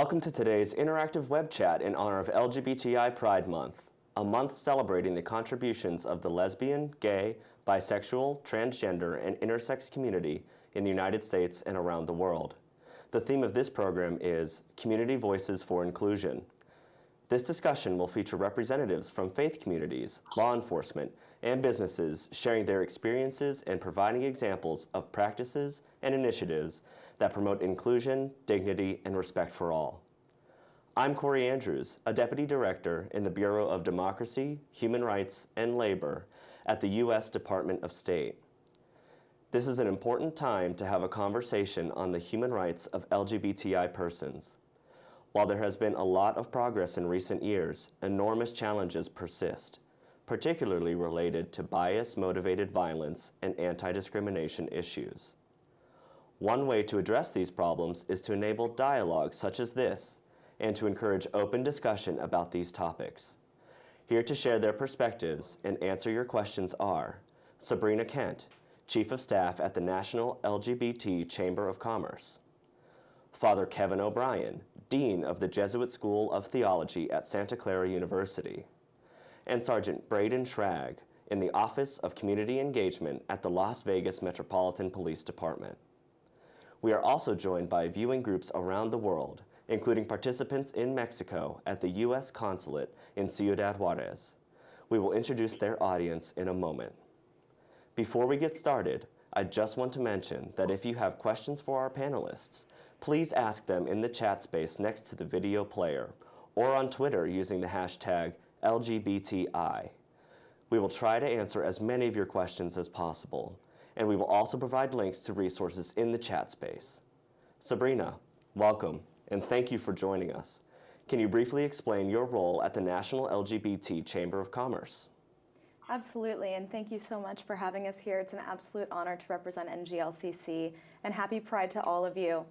Welcome to today's interactive web chat in honor of LGBTI Pride Month, a month celebrating the contributions of the lesbian, gay, bisexual, transgender, and intersex community in the United States and around the world. The theme of this program is Community Voices for Inclusion. This discussion will feature representatives from faith communities, law enforcement, and businesses sharing their experiences and providing examples of practices and initiatives that promote inclusion, dignity, and respect for all. I'm Corey Andrews, a Deputy Director in the Bureau of Democracy, Human Rights, and Labor at the U.S. Department of State. This is an important time to have a conversation on the human rights of LGBTI persons. While there has been a lot of progress in recent years, enormous challenges persist, particularly related to bias-motivated violence and anti-discrimination issues. One way to address these problems is to enable dialogue such as this and to encourage open discussion about these topics. Here to share their perspectives and answer your questions are Sabrina Kent, Chief of Staff at the National LGBT Chamber of Commerce, Father Kevin O'Brien, Dean of the Jesuit School of Theology at Santa Clara University, and Sergeant Braden Schrag in the Office of Community Engagement at the Las Vegas Metropolitan Police Department. We are also joined by viewing groups around the world, including participants in Mexico at the U.S. Consulate in Ciudad Juarez. We will introduce their audience in a moment. Before we get started, I just want to mention that if you have questions for our panelists, please ask them in the chat space next to the video player or on Twitter using the hashtag LGBTI. We will try to answer as many of your questions as possible, and we will also provide links to resources in the chat space. Sabrina, welcome, and thank you for joining us. Can you briefly explain your role at the National LGBT Chamber of Commerce? Absolutely, and thank you so much for having us here. It's an absolute honor to represent NGLCC, and happy Pride to all of you.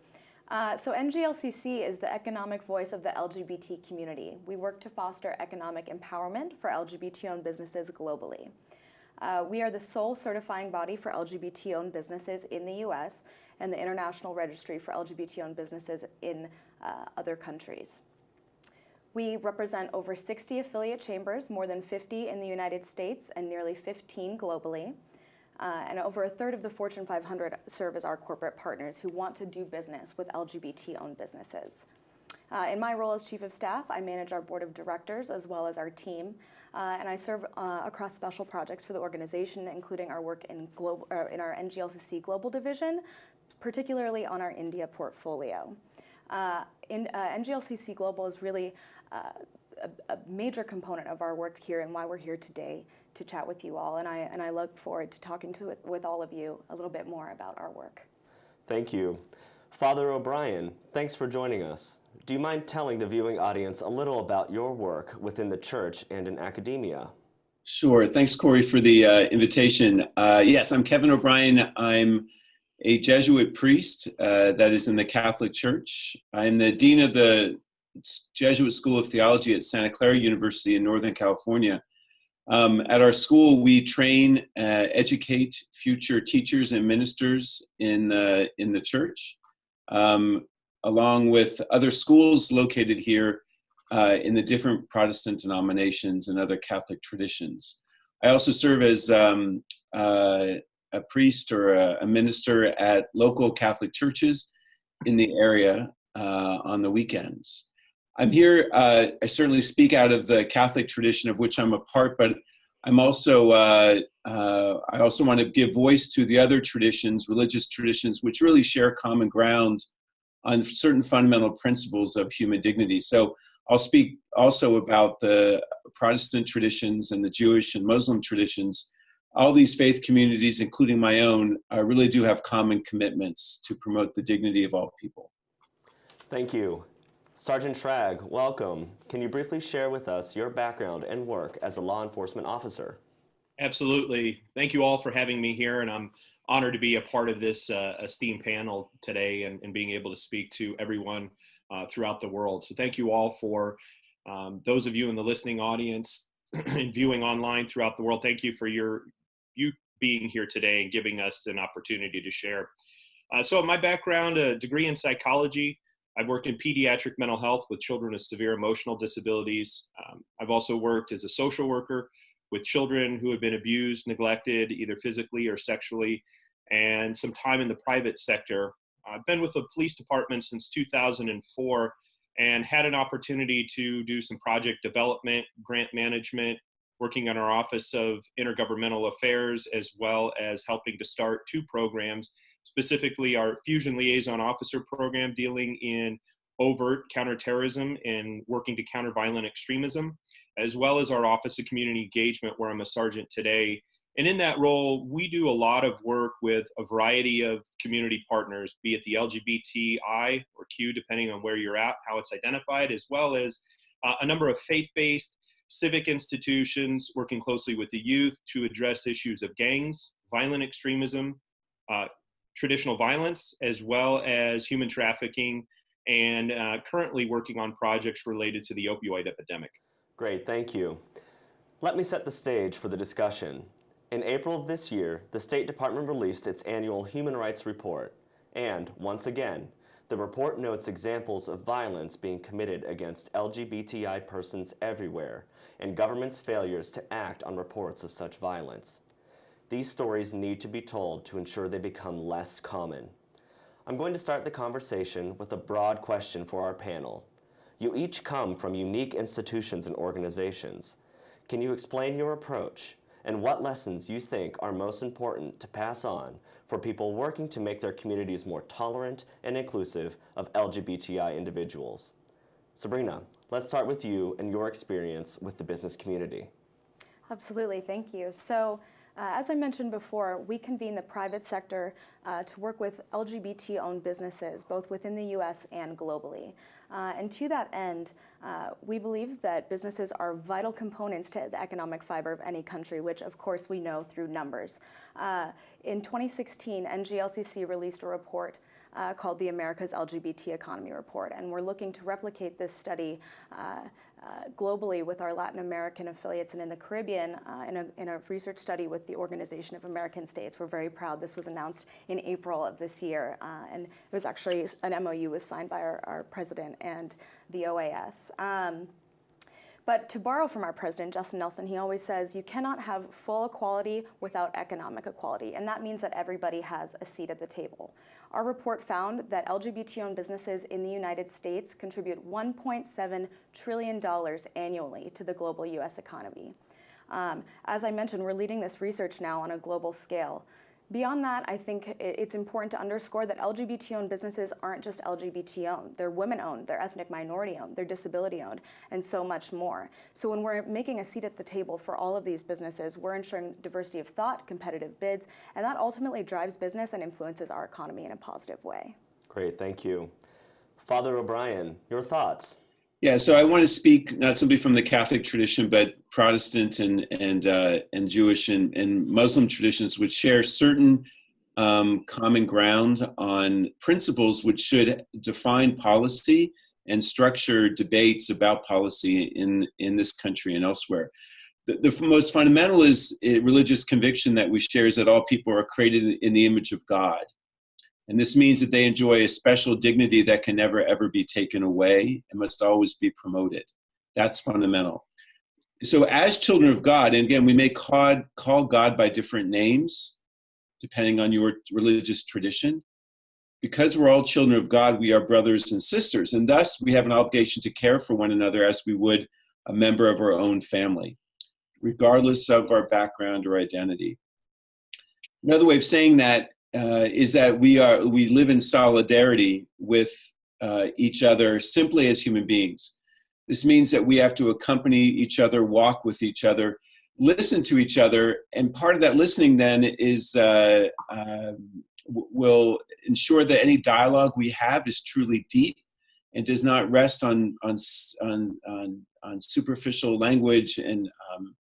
Uh, so NGLCC is the economic voice of the LGBT community. We work to foster economic empowerment for LGBT-owned businesses globally. Uh, we are the sole certifying body for LGBT-owned businesses in the US and the International Registry for LGBT-owned businesses in uh, other countries. We represent over 60 affiliate chambers, more than 50 in the United States and nearly 15 globally. Uh, and over a third of the Fortune 500 serve as our corporate partners who want to do business with LGBT-owned businesses. Uh, in my role as Chief of Staff, I manage our board of directors as well as our team uh, and I serve uh, across special projects for the organization, including our work in, global, uh, in our NGLCC Global Division, particularly on our India portfolio. Uh, in, uh, NGLCC Global is really a, a, major component of our work here and why we're here today to chat with you all. And I, and I look forward to talking to it, with all of you a little bit more about our work. Thank you. Father O'Brien, thanks for joining us. Do you mind telling the viewing audience a little about your work within the church and in academia? Sure. Thanks, Corey, for the uh, invitation. Uh, yes, I'm Kevin O'Brien. I'm a Jesuit priest uh, that is in the Catholic Church. I'm the dean of the Jesuit School of Theology at Santa Clara University in Northern California. Um, at our school, we train, uh, educate future teachers and ministers in, the in the church. Um, along with other schools located here uh, in the different Protestant denominations and other Catholic traditions. I also serve as um, uh, a priest or a, a, minister at local Catholic churches in the area uh, on the weekends. I'm here, uh, I certainly speak out of the Catholic tradition of which I'm a part, but I'm also, uh, uh, I also want to give voice to the other traditions, religious traditions, which really share common ground on certain fundamental principles of human dignity. So I'll speak also about the Protestant traditions and the Jewish and Muslim traditions. All these faith communities, including my own, uh, really do have common commitments to promote the dignity of all people. Thank you. Sergeant Schrag, welcome. Can you briefly share with us your background and work as a law enforcement officer? Absolutely. Thank you all for having me here, and I'm honored to be a part of this uh, esteemed panel today and, and, being able to speak to everyone uh, throughout the world. So thank you all for um, those of you in the listening audience and viewing online throughout the world. Thank you for your you being here today and giving us an opportunity to share. Uh, so my background, a degree in psychology, I've worked in pediatric mental health with children with severe emotional disabilities. Um, I've also worked as a social worker with children who have been abused, neglected, either physically or sexually, and some time in the private sector. I've been with the police department since 2004 and had an opportunity to do some project development, grant management, working on our Office of Intergovernmental Affairs, as well as helping to start two programs, specifically our Fusion Liaison Officer program dealing in overt counterterrorism and working to counter violent extremism, as well as our Office of Community Engagement, where I'm a sergeant today. And in that role, we do a lot of work with a variety of community partners, be it the LGBTI or Q, depending on where you're at, how it's identified, as well as uh, a number of faith based civic institutions working closely with the youth to address issues of gangs, violent extremism, uh, traditional violence, as well as human trafficking, and uh, currently working on projects related to the opioid epidemic. Great, thank you. Let me set the stage for the discussion. In April of this year, the State Department released its annual Human Rights Report, and once again, the report notes examples of violence being committed against LGBTI persons everywhere and government's failures to act on reports of such violence. These stories need to be told to ensure they become less common. I'm going to start the conversation with a broad question for our panel. You each come from unique institutions and organizations. Can you explain your approach and what lessons you think are most important to pass on for people working to make their communities more tolerant and inclusive of LGBTI individuals. Sabrina, let's start with you and your experience with the business community. Absolutely, thank you. So, as I mentioned before, we convene the private sector uh, to work with LGBT owned businesses, both within the US and globally. Uh, and to that end, uh, we believe that businesses are vital components to the economic fiber of any country, which of course we know through numbers. Uh, in 2016, NGLCC released a report uh, called the America's LGBT Economy Report, and we're looking to replicate this study uh, uh, globally with our Latin American affiliates and in the Caribbean uh, in a, in, a, research study with the Organization of American States. We're very proud. This was announced in April of this year, uh, and it was actually an MOU was signed by our, our president and the OAS. Um, but to borrow from our president, Justin Nelson, he always says you cannot have full equality without economic equality. And that means that everybody has a seat at the table. Our report found that LGBT owned businesses in the United States contribute $1.7 trillion annually to the global US economy. Um, as I mentioned, we're leading this research now on a global scale. Beyond that, I think it's important to underscore that LGBT owned businesses aren't just LGBT owned. They're women owned, they're ethnic minority owned, they're disability owned, and so much more. So when we're making a seat at the table for all of these businesses, we're ensuring diversity of thought, competitive bids, and that ultimately drives business and influences our economy in a positive way. Great, thank you. Father O'Brien, your thoughts? Yeah, so I want to speak not simply from the Catholic tradition, but Protestant and and uh, and Jewish and, and Muslim traditions, which share certain um, common ground on principles which should define policy and structure debates about policy in in this country and elsewhere. The, the most fundamental is religious conviction that we share is that all people are created in the image of God and this means that they enjoy a special dignity that can never, ever be taken away and must always be promoted. That's fundamental. So, as children of God, and again, we may call, God by different names depending on your religious tradition. Because we're all children of God, we are brothers and sisters, and thus we have an obligation to care for one another as we would a member of our own family, regardless of our background or identity. Another way of saying that uh, is that we are we live in solidarity with uh, each other simply as human beings. This means that we have to accompany each other, walk with each other, listen to each other, and part of that listening then is uh, um, will ensure that any dialogue we have is truly deep and does not rest on on on on, on superficial language and um,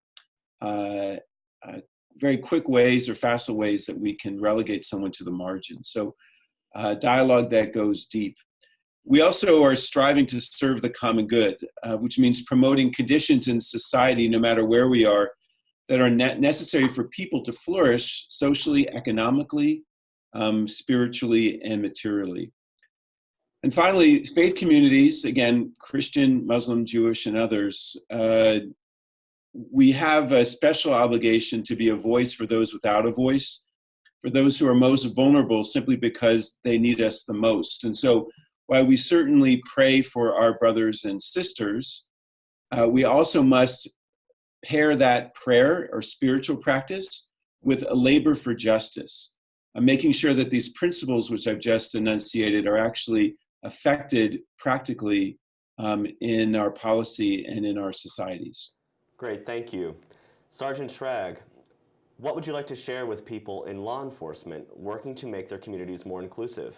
uh, uh, very quick ways or facile ways that we can relegate someone to the margin. So uh, dialogue that goes deep. We also are striving to serve the common good, uh, which means promoting conditions in society, no matter where we are, that are necessary for people to flourish socially, economically, um, spiritually, and materially. And finally, faith communities, again, Christian, Muslim, Jewish, and others, uh, we have a special obligation to be a voice for those without a voice, for those who are most vulnerable simply because they need us the most. And so, while we certainly pray for our brothers and sisters, uh, we also must pair that prayer or spiritual practice with a labor for justice, uh, making sure that these principles which I've just enunciated are actually affected practically um, in our policy and in our societies. Great, thank you. Sergeant Schrag, what would you like to share with people in law enforcement working to make their communities more inclusive?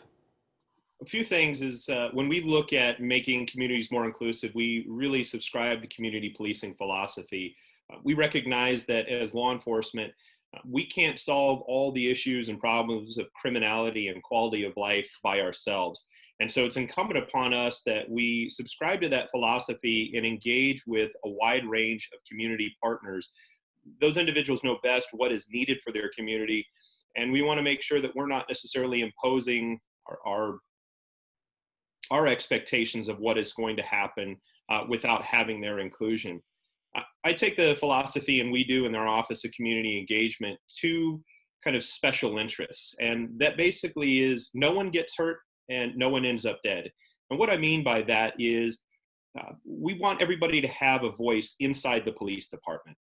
A few things is uh, when we look at making communities more inclusive, we really subscribe to community policing philosophy. Uh, we recognize that as law enforcement, uh, we can't solve all the issues and problems of criminality and quality of life by ourselves. And so it's incumbent upon us that we subscribe to that philosophy and engage with a wide range of community partners. Those individuals know best what is needed for their community, and we want to make sure that we're not necessarily imposing our, our, our expectations of what is going to happen uh, without having their inclusion. I, I take the philosophy, and we do in our Office of Community Engagement, to kind of special interests. And that basically is no one gets hurt and no one ends up dead. And what I mean by that is uh, we want everybody to have a voice inside the police department.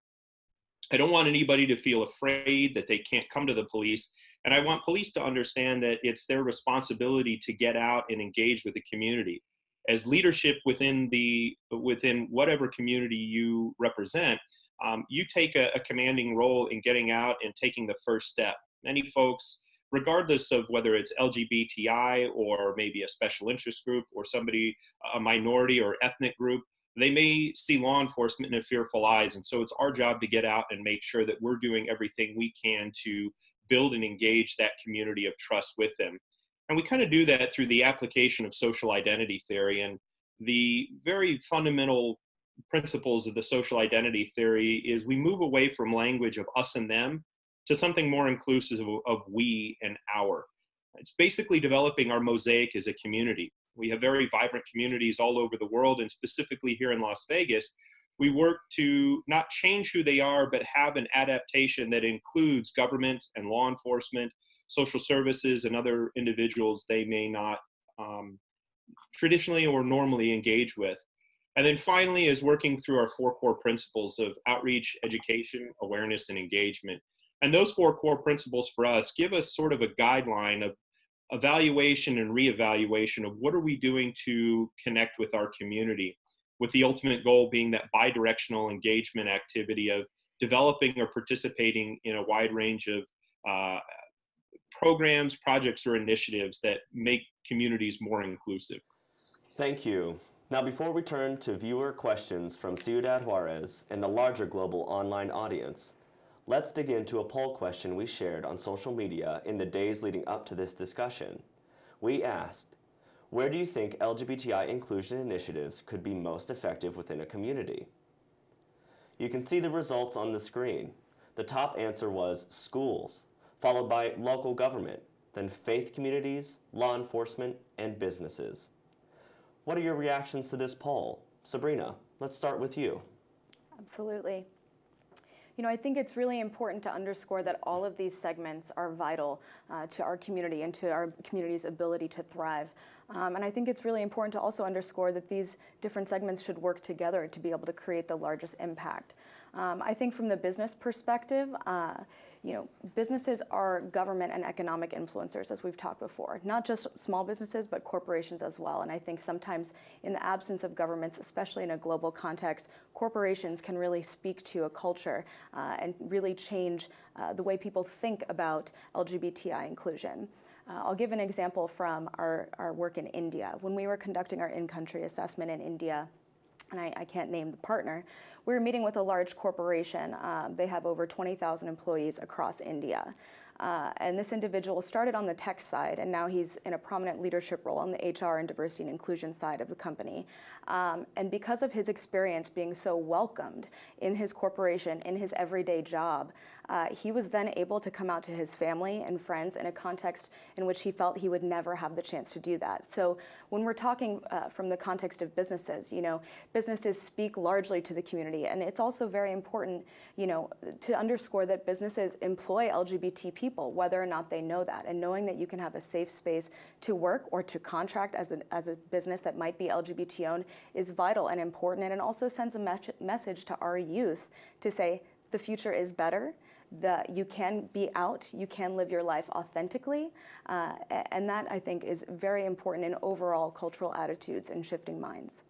I don't want anybody to feel afraid that they can't come to the police. And I want police to understand that it's their responsibility to get out and engage with the community. As leadership within the within whatever community you represent, um, you take a, a commanding role in getting out and taking the first step. Many folks regardless of whether it's LGBTI or maybe a special interest group or somebody, a minority or ethnic group, they may see law enforcement in fearful eyes. And so it's our job to get out and make sure that we're doing everything we can to build and engage that community of trust with them. And we kind of do that through the application of social identity theory. And the very fundamental principles of the social identity theory is we move away from language of us and them to something more inclusive of, we and our. It's basically developing our mosaic as a community. We have very vibrant communities all over the world, and specifically here in Las Vegas, we work to not change who they are, but have an adaptation that includes government and law enforcement, social services, and other individuals they may not um, traditionally or normally engage with. And then finally is working through our four core principles of outreach, education, awareness, and engagement. And those four core principles for us give us sort of a guideline of evaluation and reevaluation of what are we doing to connect with our community, with the ultimate goal being that bidirectional engagement activity of developing or participating in a wide range of uh, programs, projects, or initiatives that make communities more inclusive. Thank you. Now, before we turn to viewer questions from Ciudad Juarez and the larger global online audience, Let's dig into a poll question we shared on social media in the days leading up to this discussion. We asked, where do you think LGBTI inclusion initiatives could be most effective within a community? You can see the results on the screen. The top answer was schools, followed by local government, then faith communities, law enforcement, and businesses. What are your reactions to this poll? Sabrina, let's start with you. Absolutely. You know, I think it's really important to underscore that all of these segments are vital uh, to our community and to our community's ability to thrive. Um, and I think it's really important to also underscore that these different segments should work together to be able to create the largest impact. Um, I think from the business perspective, uh, you know, businesses are government and economic influencers, as we've talked before. Not just small businesses, but corporations as well. And I think sometimes in the absence of governments, especially in a global context, corporations can really speak to a culture uh, and really change uh, the way people think about LGBTI inclusion. Uh, I'll give an example from our, our work in India. When we were conducting our in-country assessment in India, and I, I, can't name the partner, we were meeting with a large corporation. Um, they have over 20,000 employees across India. Uh, and this individual started on the tech side, and now he's in a prominent leadership role on the HR and diversity and inclusion side of the company. Um, and because of his experience being so welcomed in his corporation, in his everyday job, uh, he was then able to come out to his family and friends in a context in which he felt he would never have the chance to do that. So when we're talking uh, from the context of businesses, you know, businesses speak largely to the community, and it's also very important, you know, to underscore that businesses employ LGBT people, whether or not they know that, and knowing that you can have a safe space to work or to contract as, an, as a business that might be LGBT owned is vital and important, and it also sends a me message to our youth to say the future is better the, you can be out, you can live your life authentically, uh, and that I think is very important in overall cultural attitudes and shifting minds.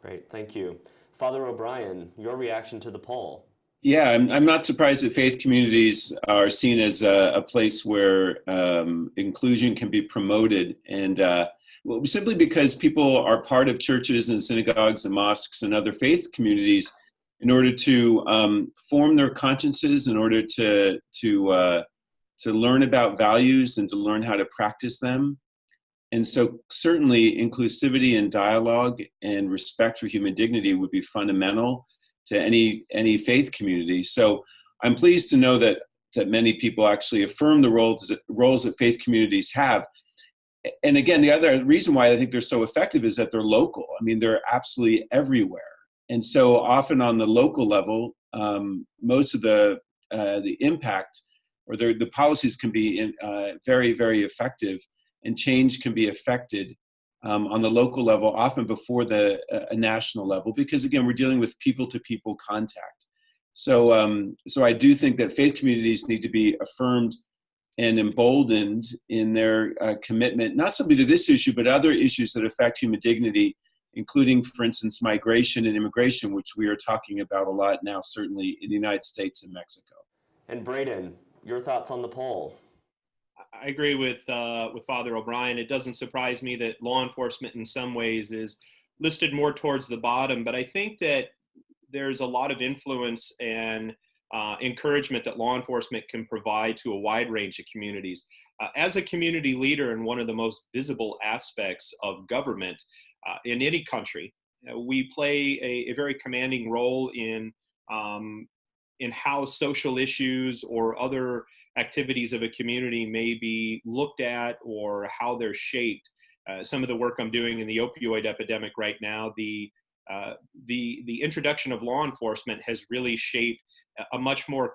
Great, thank you. Father O'Brien, your reaction to the poll? Yeah, I'm, I'm not surprised that faith communities are seen as a, a place where um, inclusion can be promoted. And uh, well, simply because people are part of churches and synagogues and mosques and other faith communities in order to um, form their consciences, in order to to uh, to learn about values and to learn how to practice them. And so, certainly, inclusivity and dialogue and respect for human dignity would be fundamental to any any faith community. So, I'm pleased to know that that many people actually affirm the roles roles that faith communities have. And again, the other reason why I think they're so effective is that they're local. I mean, they're absolutely everywhere and so often on the local level, um, most of the uh, the impact or the, the policies can be in, uh, very very effective, and change can be affected um, on the local level often before the uh, national level because again we're dealing with people to people contact. So um, so I do think that faith communities need to be affirmed and emboldened in their uh, commitment, not simply to this issue, but other issues that affect human dignity including, for instance, migration and immigration, which we are talking about a lot now, certainly in the United States and Mexico. And Braden, your thoughts on the poll? I agree with uh, with Father O'Brien. It doesn't surprise me that law enforcement, in some ways, is listed more towards the bottom. But I think that there's a lot of influence and uh, encouragement that law enforcement can provide to a wide range of communities. Uh, as a community leader and one of the most visible aspects of government, uh, in any country. Uh, we play a, a, very commanding role in um, in how social issues or other activities of a community may be looked at or how they're shaped. Uh, some of the work I'm doing in the opioid epidemic right now, the uh, the the introduction of law enforcement has really shaped a much more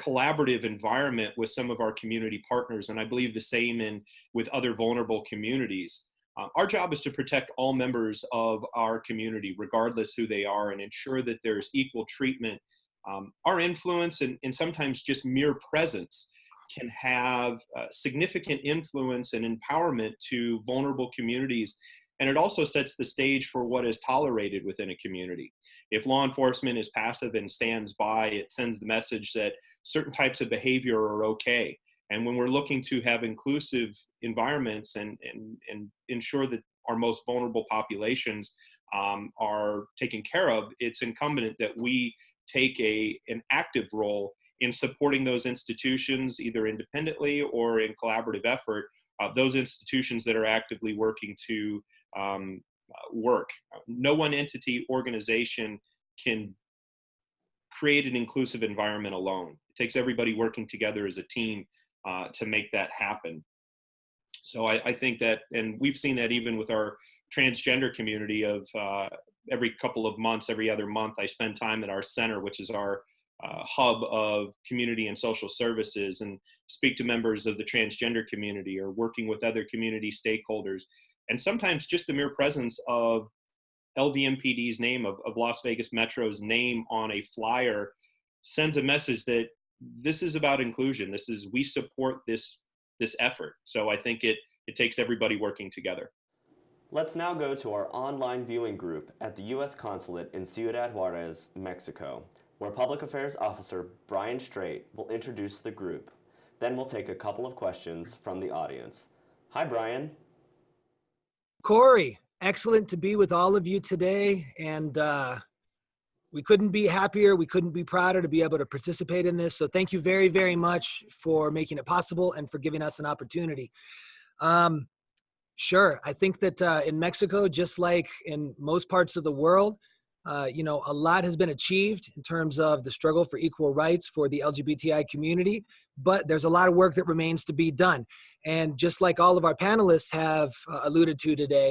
collaborative environment with some of our community partners, and I believe the same in with other vulnerable communities. Um, our job is to protect all members of our community, regardless who they are, and ensure that there's equal treatment. Um, our influence and, and, sometimes just mere presence can have uh, significant influence and empowerment to vulnerable communities. And it also sets the stage for what is tolerated within a community. If law enforcement is passive and stands by, it sends the message that certain types of behavior are okay. And when we're looking to have inclusive environments and, and, and ensure that our most vulnerable populations um, are taken care of, it's incumbent that we take a, an active role in supporting those institutions, either independently or in collaborative effort, uh, those institutions that are actively working to um, work. No one entity organization can create an inclusive environment alone. It takes everybody working together as a team uh, to make that happen. So I, I, think that, and we've seen that even with our transgender community of uh, every couple of months, every other month, I spend time at our center, which is our uh, hub of community and social services and speak to members of the transgender community or working with other community stakeholders. And sometimes just the mere presence of LVMPD's name, of, of Las Vegas Metro's name on a flyer sends a message that this is about inclusion. This is we support this this effort. So I think it it takes everybody working together. Let's now go to our online viewing group at the U.S. Consulate in Ciudad Juarez, Mexico, where Public Affairs Officer Brian Straight will introduce the group. Then we'll take a couple of questions from the audience. Hi, Brian. Corey, excellent to be with all of you today. And uh, we couldn't be happier. We couldn't be prouder to be able to participate in this. So thank you very, very much for making it possible and for giving us an opportunity. Um, sure. I think that uh, in Mexico, just like in most parts of the world, Uh, you know, a lot has been achieved in terms of the struggle for equal rights for the LGBTI community, but there's a lot of work that remains to be done. And just like all of our panelists have uh, alluded to today,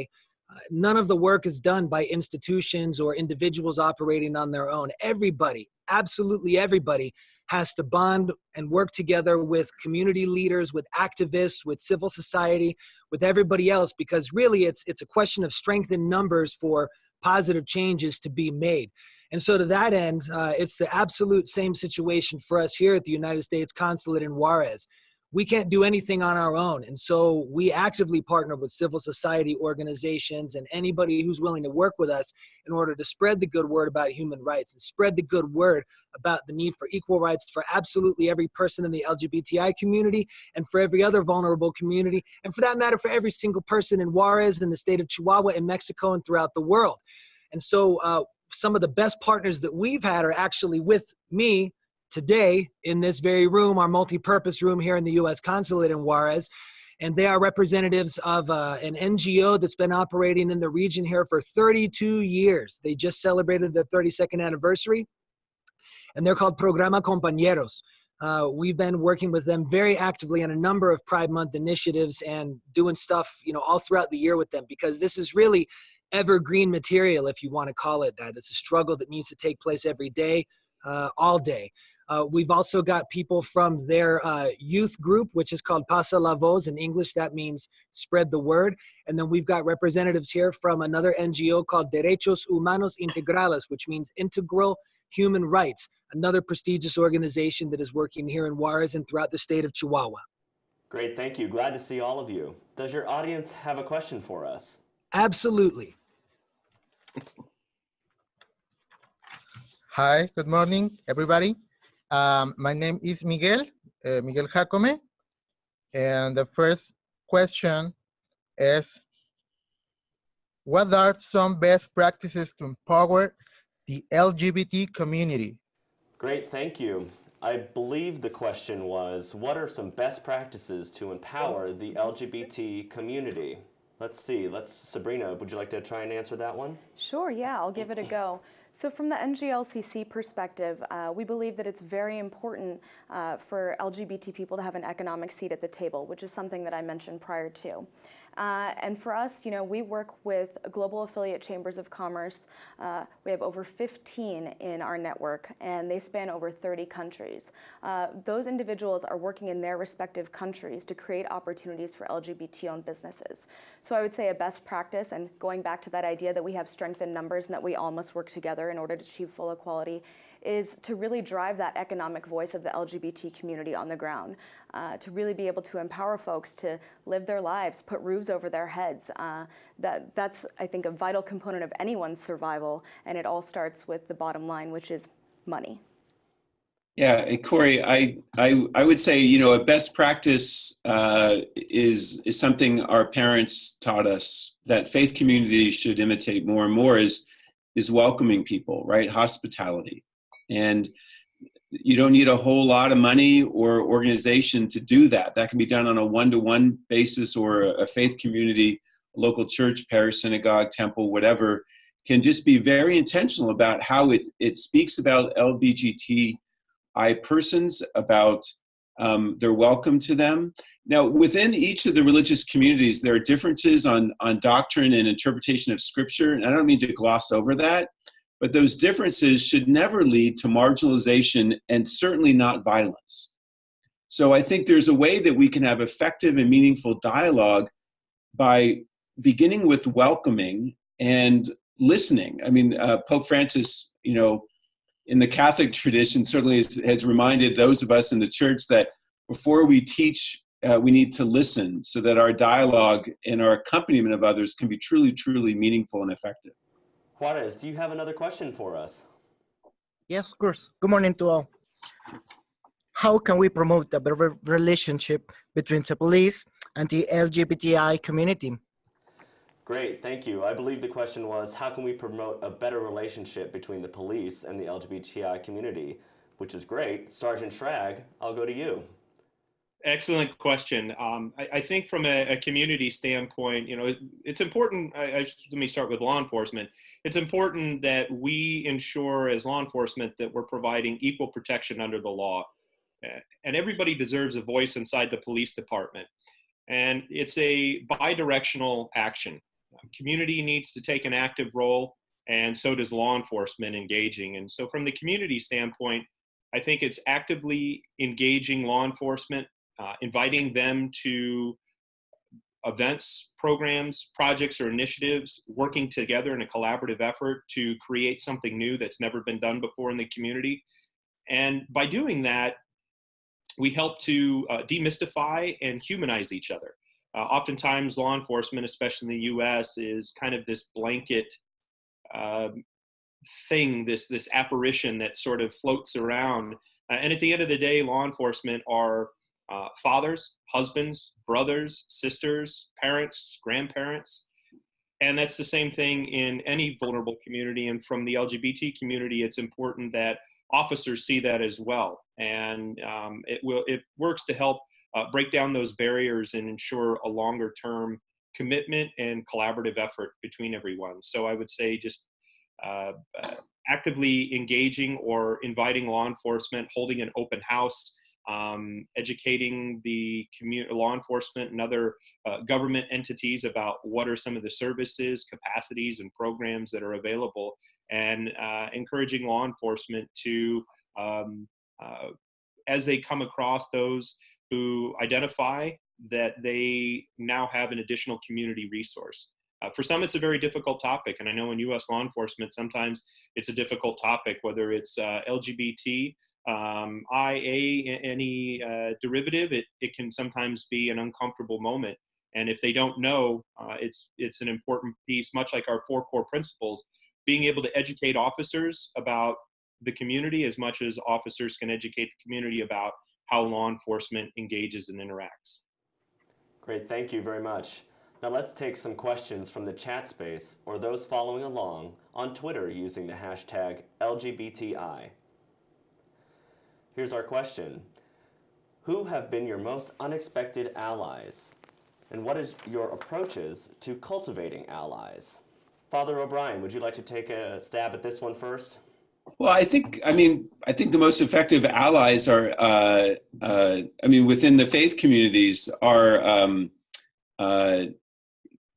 uh, none of the work is done by institutions or individuals operating on their own. Everybody, absolutely everybody, has to bond and work together with community leaders, with activists, with civil society, with everybody else, because really it's it's a question of strength in numbers for positive changes to be made. And so, to that end, uh, it's the absolute same situation for us here at the United States Consulate in Juarez we can't do anything on our own. And so we actively partner with civil society organizations and anybody who's willing to work with us in order to spread the good word about human rights and spread the good word about the need for equal rights for absolutely every person in the LGBTI community and for every other vulnerable community. And for that matter, for every single person in Juarez, in the state of Chihuahua, in Mexico, and throughout the world. And so uh, some of the best partners that we've had are actually with me today in this very room, our multi-purpose room here in the U.S. Consulate in Juarez. And they are representatives of uh, an NGO that's been operating in the region here for 32 years. They just celebrated their 32nd anniversary. And they're called Programa Compañeros. Uh, we've been working with them very actively on a number of Pride Month initiatives and doing stuff, you know, all throughout the year with them because this is really evergreen material, if you want to call it that. It's a struggle that needs to take place every day, uh, all day. Uh, we've also got people from their uh, youth group, which is called Pasa la Voz. In English, that means spread the word. And then we've got representatives here from another NGO called Derechos Humanos Integrales, which means integral human rights, another prestigious organization that is working here in Juarez and throughout the state of Chihuahua. Great, thank you. Glad to see all of you. Does your audience have a question for us? Absolutely. Hi, good morning, everybody. Um, my name is Miguel, uh, Miguel Jacome. And the first question is, what are some best practices to empower the LGBT community? Great, thank you. I believe the question was, what are some best practices to empower the LGBT community? Let's see, let's, Sabrina, would you like to try and answer that one? Sure, yeah, I'll give it a go. So from the NGLCC perspective, uh, we believe that it's very important uh, for LGBT people to have an economic seat at the table, which is something that I mentioned prior to. Uh, and for us, you know, we work with global affiliate chambers of commerce. Uh, we have over 15 in our network, and they span over 30 countries. Uh, those individuals are working in their respective countries to create opportunities for LGBT-owned businesses. So I would say a best practice, and going back to that idea that we have strength in numbers and that we all must work together in order to achieve full equality, is to really drive that economic voice of the LGBT community on the ground, uh, to really be able to empower folks to live their lives, put roofs over their heads. Uh, that, that's, I think, a vital component of anyone's survival, and it all starts with the bottom line, which is money. Yeah, Corey, I, I, I would say, you know, a best practice uh, is, is something our parents taught us that faith communities should imitate more and more is, is welcoming people, right? Hospitality. And you don't need a whole lot of money or organization to do that. That can be done on a one-to-one basis or a faith community, local church, parish, synagogue, temple, whatever, can just be very intentional about how it, it speaks about LBGTI persons, about um, their welcome to them. Now, within each of the religious communities, there are differences on, on doctrine and interpretation of scripture, and I don't mean to gloss over that, but those differences should never lead to marginalization and certainly not violence. So I think there's a way that we can have effective and meaningful dialogue by beginning with welcoming and listening. I mean, uh, Pope Francis, you know, in the Catholic tradition certainly has, has, reminded those of us in the church that before we teach, uh, we need to listen so that our dialogue and our accompaniment of others can be truly, truly meaningful and effective. Juarez, do you have another question for us? Yes, of course. Good morning to all. How can we promote a better relationship between the police and the LGBTI community? Great, thank you. I believe the question was, how can we promote a better relationship between the police and the LGBTI community? Which is great. Sergeant Schrag, I'll go to you. Excellent question. Um, I, I, think from a, a, community standpoint, you know, it, it's important. I, I, let me start with law enforcement. It's important that we ensure, as law enforcement, that we're providing equal protection under the law, and everybody deserves a voice inside the police department. And it's a bi-directional action. Community needs to take an active role, and so does law enforcement engaging. And so, from the community standpoint, I think it's actively engaging law enforcement uh, inviting them to events, programs, projects, or initiatives, working together in a collaborative effort to create something new that's never been done before in the community. And by doing that, we help to uh, demystify and humanize each other. Uh, oftentimes, law enforcement, especially in the U.S., is kind of this blanket uh, thing, this this apparition that sort of floats around. Uh, and at the end of the day, law enforcement are uh, fathers, husbands, brothers, sisters, parents, grandparents. And that's the same thing in any vulnerable community. And from the LGBT community, it's important that officers see that as well. And um, it will it works to help uh, break down those barriers and ensure a longer term commitment and collaborative effort between everyone. So I would say just uh, uh, actively engaging or inviting law enforcement, holding an open house, um, educating the community, law enforcement and other uh, government entities about what are some of the services, capacities, and programs that are available, and uh, encouraging law enforcement to, um, uh, as they come across those who identify that they now have an additional community resource. Uh, for some, it's a very difficult topic, and I know in U.S. law enforcement, sometimes it's a difficult topic, whether it's uh, LGBT um, IA, any uh, derivative, it, it can sometimes be an uncomfortable moment. And if they don't know, uh, it's, it's an important piece, much like our four core principles, being able to educate officers about the community as much as officers can educate the community about how law enforcement engages and interacts. Great, thank you very much. Now let's take some questions from the chat space or those following along on Twitter using the hashtag LGBTI. Here's our question. Who have been your most unexpected allies? And what is your approaches to cultivating allies? Father O'Brien, would you like to take a stab at this one first? Well, I think, I mean, I think the most effective allies are, uh, uh, I mean, within the faith communities are um, uh,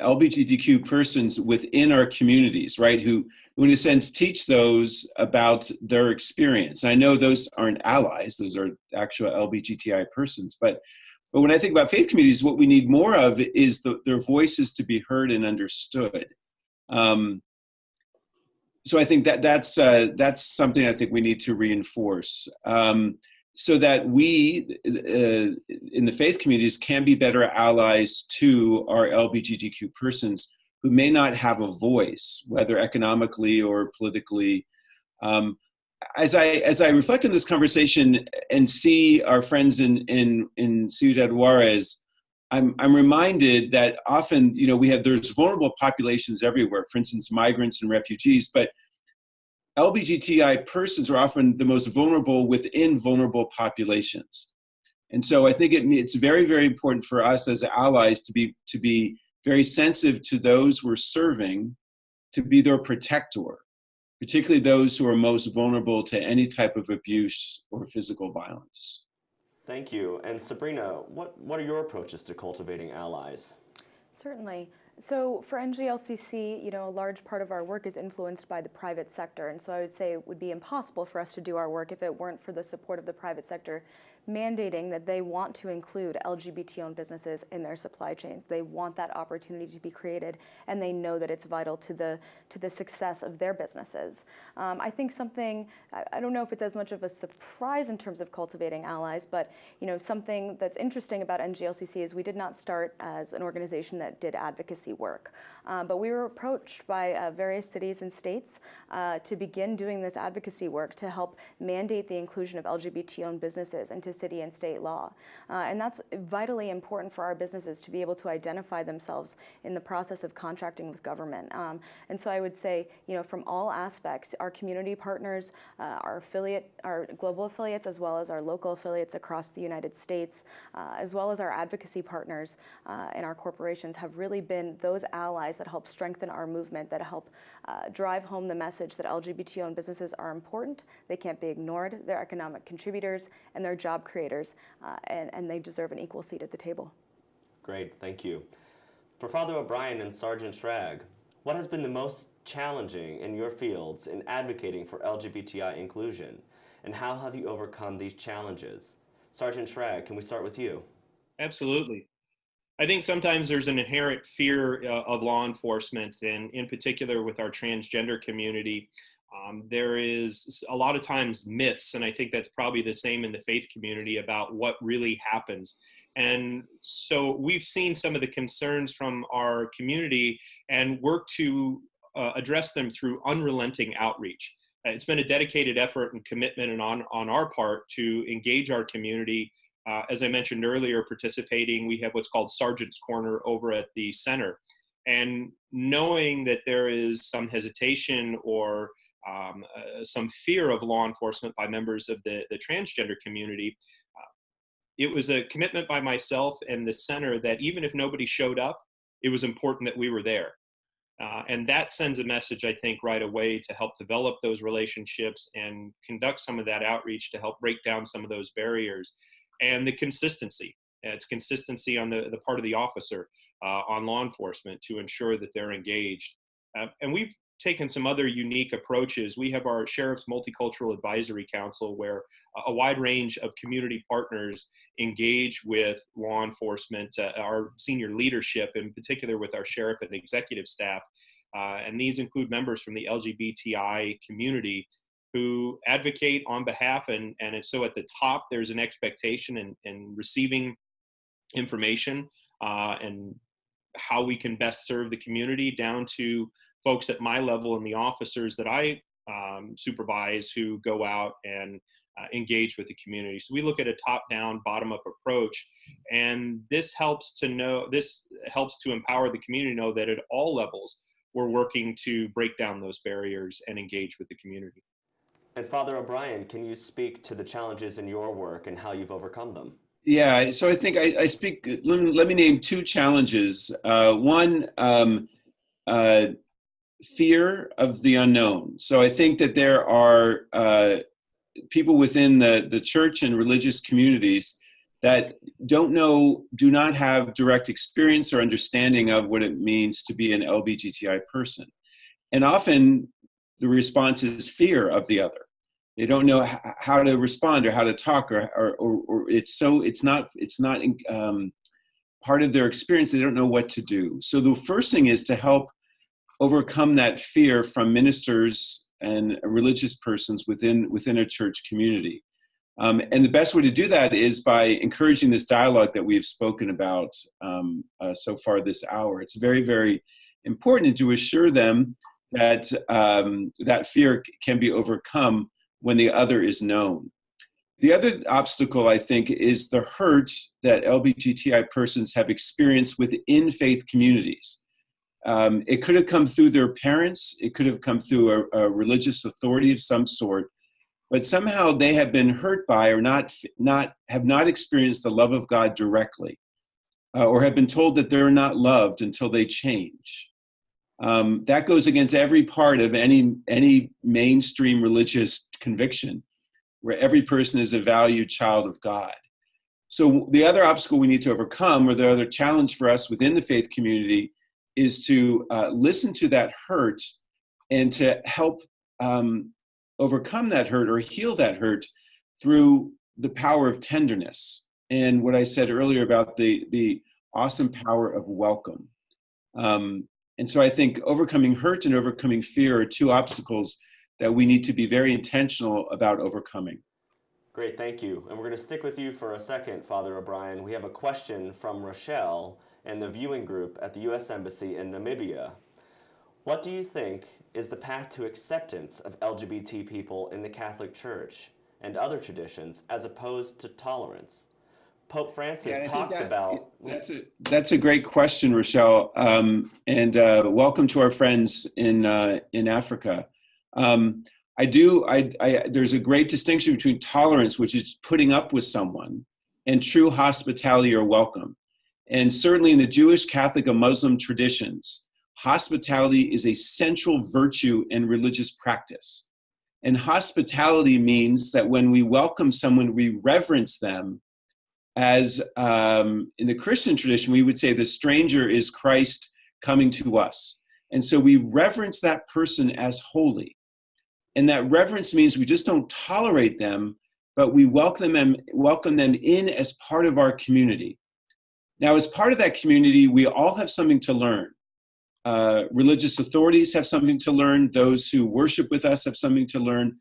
LGBTQ persons within our communities, right, who who in a sense teach those about their experience. I know those aren't allies, those are actual LGBTI persons, but but when I think about faith communities, what we need more of is the, their voices to be heard and understood. Um, so I think that that's uh, that's something I think we need to reinforce, um, so that we uh, in the faith communities can be better allies to our LGBTQ persons who may not have a voice, whether economically or politically. Um, as I as I reflect on this conversation and see our friends in in in Ciudad Juarez, I'm I'm reminded that often you know we have there's vulnerable populations everywhere. For instance, migrants and refugees, but LGBTI persons are often the most vulnerable within vulnerable populations. And so I think it, it's very, very important for us as allies to be to be very sensitive to those we're serving to be their protector, particularly those who are most vulnerable to any type of abuse or physical violence. Thank you. And Sabrina, what, what are your approaches to cultivating allies? Certainly. So for NGLCC, you know, a large part of our work is influenced by the private sector. And so I would say it would be impossible for us to do our work if it weren't for the support of the private sector mandating that they want to include LGBT-owned businesses in their supply chains. They want that opportunity to be created, and they know that it's vital to the to the success of their businesses. Um, I think something I, I, don't know if it's as much of a surprise in terms of cultivating allies, but you know something that's interesting about NGLCC is we did not start as an organization that did advocacy work, um, but we were approached by uh, various cities and states uh, to begin doing this advocacy work to help mandate the inclusion of LGBT-owned businesses into city and state law. Uh, and that's vitally important for our businesses to be able to identify themselves in the process of contracting with government. Um, and so I would say, you know, from all aspects, our community partners, uh, our affiliate, our global affiliates, as well as our local affiliates across the United States, uh, as well as our advocacy partners and our corporations have really been those allies that help strengthen our movement, that help uh, drive home the message that LGBT-owned businesses are important, they can't be ignored, they're economic contributors, and they're job creators, uh, and, and they deserve an equal seat at the table. Great, thank you. For Father O'Brien and Sergeant Schrag, what has been the most challenging in your fields in advocating for LGBTI inclusion, and how have you overcome these challenges? Sergeant Schrag, can we start with you? Absolutely. I think sometimes there's an inherent fear uh, of law enforcement, and in particular with our transgender community. Um, there is a lot of times myths, and I think that's probably the same in the faith community about what really happens. And so we've seen some of the concerns from our community and work to uh, address them through unrelenting outreach. It's been a dedicated effort and commitment and on, on our part to engage our community uh, as I mentioned earlier, participating, we have what's called Sergeant's Corner over at the center. And knowing that there is some hesitation or um, uh, some fear of law enforcement by members of the, the transgender community, uh, it was a commitment by myself and the center that even if nobody showed up, it was important that we were there. Uh, and that sends a message, I think, right away to help develop those relationships and conduct some of that outreach to help break down some of those barriers and the consistency. It's consistency on the, the part of the officer, uh, on law enforcement to ensure that they're engaged. Uh, and we've taken some other unique approaches. We have our Sheriff's Multicultural Advisory Council, where a wide range of community partners engage with law enforcement, uh, our senior leadership, in particular with our sheriff and executive staff. Uh, and these include members from the LGBTI community who advocate on behalf and and so at the top there's an expectation in receiving information uh, and how we can best serve the community down to folks at my level and the officers that I um, supervise who go out and uh, engage with the community. So we look at a top-down, bottom-up approach, and this helps to know this helps to empower the community to know that at all levels we're working to break down those barriers and engage with the community. And Father O'Brien, can you speak to the challenges in your work and how you've overcome them? Yeah, so I think I, I speak, let me, let me, name two challenges. Uh, one, um, uh, fear of the unknown. So I think that there are uh, people within the, the church and religious communities that don't know, do not have direct experience or understanding of what it means to be an LBGTI person. And often the response is fear of the other. They don't know how to respond or how to talk or, or, or, or it's so it's not it's not um, part of their experience. They don't know what to do. So the first thing is to help overcome that fear from ministers and religious persons within within a church community. Um, and the best way to do that is by encouraging this dialogue that we've spoken about um, uh, so far this hour. It's very very important to assure them that um, that fear can be overcome when the other is known. The other obstacle, I think, is the hurt that LGBTI persons have experienced within faith communities. Um, it could have come through their parents, it could have come through a, a, religious authority of some sort, but somehow they have been hurt by or not, not have not experienced the love of God directly, uh, or have been told that they're not loved until they change um, that goes against every part of any any mainstream religious conviction where every person is a valued child of god. So the other obstacle we need to overcome or the other challenge for us within the faith community is to uh, listen to that hurt and to help um, overcome that hurt or heal that hurt through the power of tenderness. And what i said earlier about the the awesome power of welcome. Um, and so I think overcoming hurt and overcoming fear are two obstacles that we need to be very intentional about overcoming. Great, thank you. And we're going to stick with you for a second, Father O'Brien. We have a question from Rochelle and the viewing group at the U.S. Embassy in Namibia. What do you think is the path to acceptance of LGBT people in the Catholic Church? and other traditions as opposed to tolerance? Pope Francis Yeah, talks that- about. That's a that's a great question, Rochelle, um, and uh, welcome to our friends in uh, in Africa. Um, I do. I, I there's a great distinction between tolerance, which is putting up with someone, and true hospitality or welcome. And certainly in the Jewish, Catholic, and Muslim traditions, hospitality is a central virtue in religious practice. And hospitality means that when we welcome someone, we reverence them as um, in the Christian tradition, we would say the stranger is Christ coming to us. And so we reverence that person as holy. And that reverence means we just don't tolerate them, but we welcome them, welcome them in as part of our community. Now, as part of that community, we all have something to learn. Uh, religious authorities have something to learn. Those who worship with us have something to learn.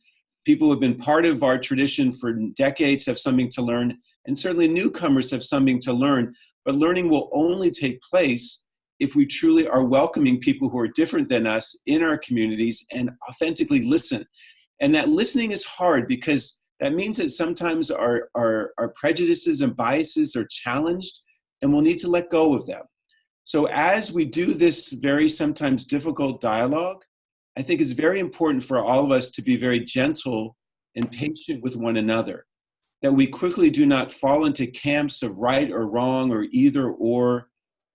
People who have been part of our tradition for decades have something to learn and certainly newcomers have something to learn, but learning will only take place if we truly are welcoming people who are different than us in our communities and authentically listen. And that listening is hard because that means that sometimes our, our, our prejudices and biases are challenged and we'll need to let go of them. So as we do this very sometimes difficult dialogue, I think it's very important for all of us to be very gentle and patient with one another that we quickly do not fall into camps of right or wrong or either or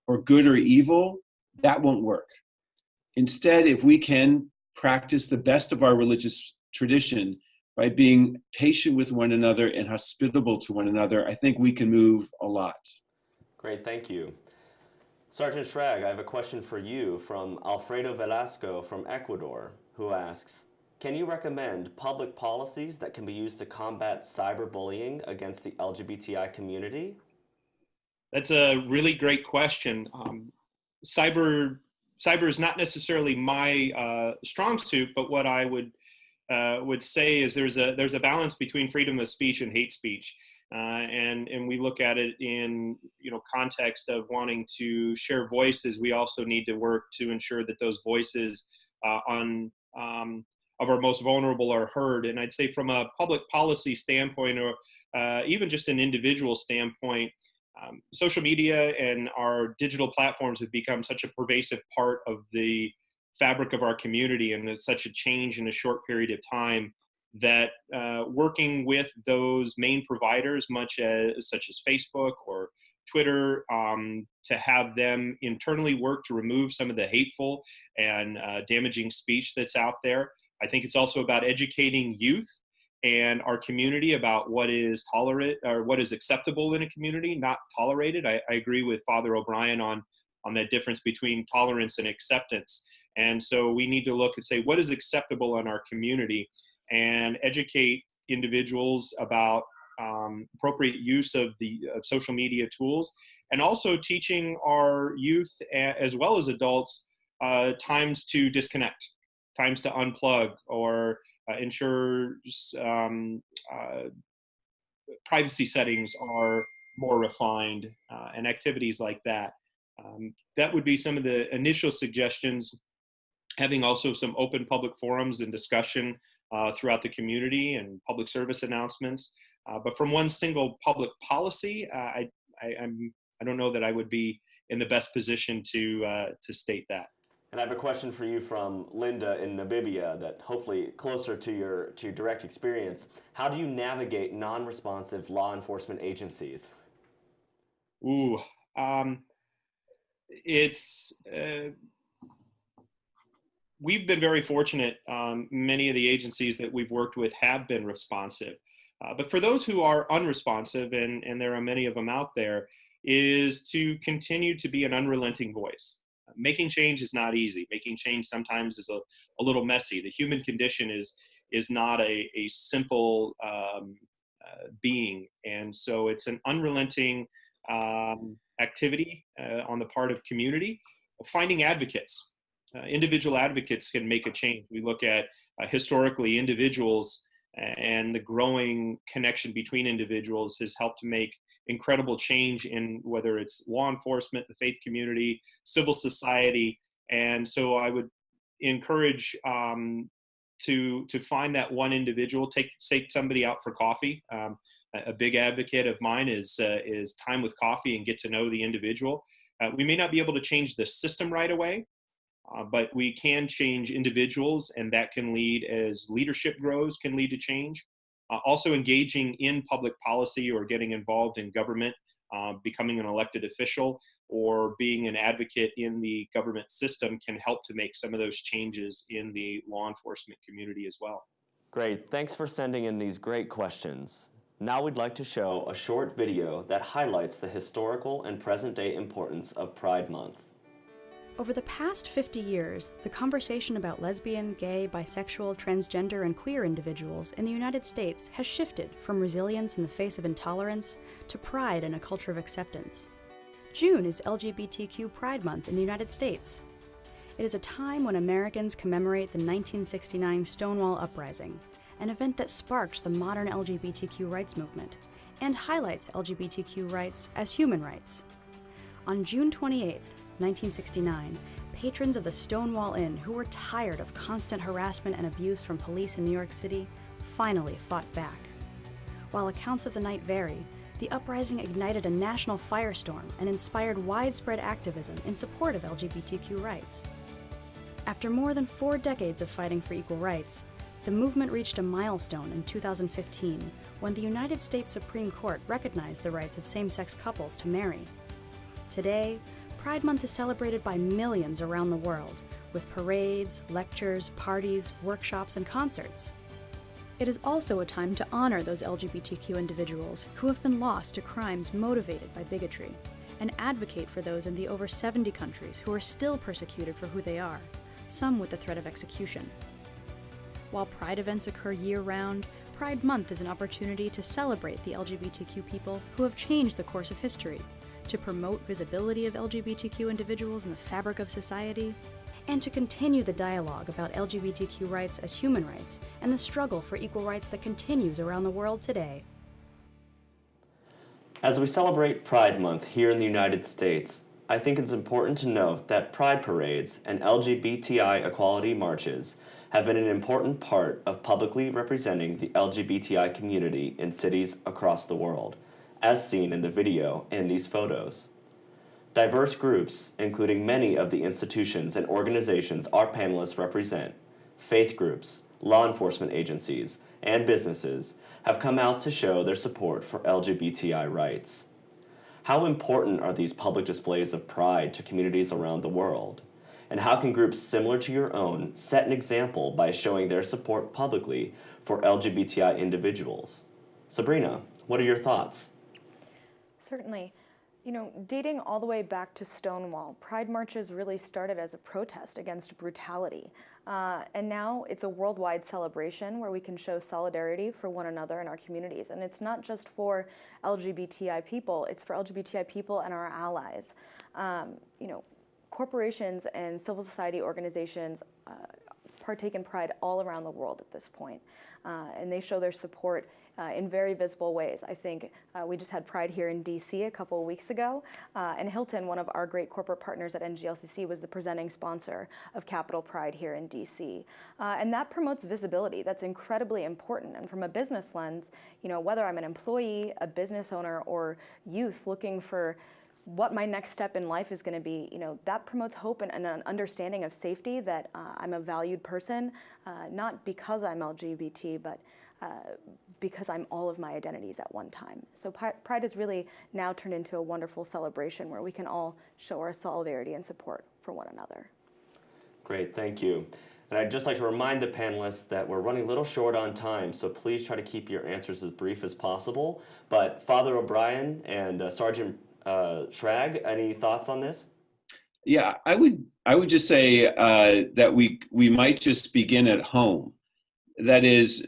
or good or evil, that won't work. Instead, if we can practice the best of our religious tradition by being patient with one another and hospitable to one another, I think we can move a lot. Great, thank you. Sergeant Schrag, I have a question for you from Alfredo Velasco from Ecuador, who asks Can you recommend public policies that can be used to combat cyberbullying against the LGBTI community? That's a really great question. Um, cyber cyber is not necessarily my uh, strong suit, but what I would uh, would say is there's a there's a balance between freedom of speech and hate speech, uh, and and we look at it in you know context of wanting to share voices. We also need to work to ensure that those voices uh, on um, of our most vulnerable are heard. And I'd say from a public policy standpoint, or uh, even just an individual standpoint, um, social media and our digital platforms have become such a pervasive part of the fabric of our community and it's such a change in a short period of time that uh, working with those main providers much as such as facebook or twitter um, to have them internally work to remove some of the hateful and uh, damaging speech that's out there i think it's also about educating youth and our community about what is tolerant or what is acceptable in a community, not tolerated. I, I, agree with Father O'Brien on on that difference between tolerance and acceptance. And so we need to look and say what is acceptable in our community, and educate individuals about um, appropriate use of the of social media tools, and also teaching our youth as well as adults uh, times to disconnect, times to unplug, or uh, ensure um, uh, privacy settings are more refined uh, and activities like that. Um, that would be some of the initial suggestions. Having also some open public forums and discussion uh, throughout the community and public service announcements. Uh, but from one single public policy, uh, I, I, I'm, I don't know that I would be in the best position to, to state that. And I have a question for you from Linda in Namibia that hopefully closer to your to your direct experience. How do you navigate non-responsive law enforcement agencies? Ooh, um, it's uh, we've been very fortunate. Um, many of the agencies that we've worked with have been responsive, uh, but for those who are unresponsive, and and there are many of them out there, is to continue to be an unrelenting voice making change is not easy. Making change sometimes is a, a little messy. The human condition is is not a, a simple um, uh, being, and so it's an unrelenting um, activity uh, on the part of community. Finding advocates, uh, individual advocates can make a change. We look at uh, historically individuals and the growing connection between individuals has helped to make incredible change in whether it's law enforcement, the faith community, civil society. And so I would encourage um, to to find that one individual. Take take somebody out for coffee. Um, a, big advocate of mine is uh, is time with coffee and get to know the individual. Uh, we may not be able to change the system right away, uh, but we can change individuals, and that can lead as leadership grows can lead to change. Uh, also, engaging in public policy or getting involved in government uh, becoming an elected official or being an advocate in the government system can help to make some of those changes in the law enforcement community as well. Great, thanks for sending in these great questions. Now we'd like to show a short video that highlights the historical and present day importance of Pride Month. Over the past 50 years, the conversation about lesbian, gay, bisexual, transgender, and queer individuals in the United States has shifted from resilience in the face of intolerance to pride in a culture of acceptance. June is LGBTQ Pride Month in the United States. It is a time when Americans commemorate the 1969 Stonewall Uprising, an event that sparked the modern LGBTQ rights movement and highlights LGBTQ rights as human rights. On June 28, 1969, patrons of the Stonewall Inn who were tired of constant harassment and abuse from police in New York City finally fought back. While accounts of the night vary, the uprising ignited a national firestorm and inspired widespread activism in support of LGBTQ rights. After more than four decades of fighting for equal rights, the movement reached a milestone in 2015 when the United States Supreme Court recognized the rights of same sex couples to marry. Today, Pride Month is celebrated by millions around the world with parades, lectures, parties, workshops, and concerts. It is also a time to honor those LGBTQ individuals who have been lost to crimes motivated by bigotry and advocate for those in the over 70 countries who are still persecuted for who they are, some with the threat of execution. While Pride events occur year round, Pride Month is an opportunity to celebrate the LGBTQ people who have changed the course of history, to promote visibility of LGBTQ individuals in the fabric of society, and to continue the dialogue about LGBTQ rights as human rights and the struggle for equal rights that continues around the world today. As we celebrate Pride Month here in the United States, I think it's important to note that pride parades and LGBTI equality marches have been an important part of publicly representing the LGBTI community in cities across the world, as seen in the video and these photos. Diverse groups, including many of the institutions and organizations our panelists represent, faith groups, law enforcement agencies, and businesses have come out to show their support for LGBTI rights. How important are these public displays of pride to communities around the world? And how can groups similar to your own set an example by showing their support publicly for LGBTI individuals? Sabrina, what are your thoughts? Certainly. You know, dating all the way back to Stonewall, Pride marches really started as a protest against brutality. Uh, and now it's a worldwide celebration where we can show solidarity for one another in our communities. And it's not just for LGBTI people, it's for LGBTI people and our allies. Um, you know, corporations and civil society organizations uh, partake in Pride all around the world at this point. Uh, and they show their support uh, in very visible ways. I think uh, we just had Pride here in DC a couple of weeks ago, uh, and Hilton, one of our great corporate partners at NGLCC, was the presenting sponsor of Capital Pride here in DC. Uh, and that promotes visibility. That's incredibly important. And from a business lens, you know, whether I'm an employee, a business owner, or youth looking for what my next step in life is going to be, you know, that promotes hope and, and an understanding of safety that uh, I'm a valued person, uh, not because I'm LGBT, but uh, because I'm all of my identities at one time. So Pride has really now turned into a wonderful celebration where we can all show our solidarity and support for one another. Great, thank you. And I'd just like to remind the panelists that we're running a little short on time, so please try to keep your answers as brief as possible. But Father O'Brien and uh, Sergeant uh, Schrag, any thoughts on this? Yeah, I would I would just say uh, that we we might just begin at home that is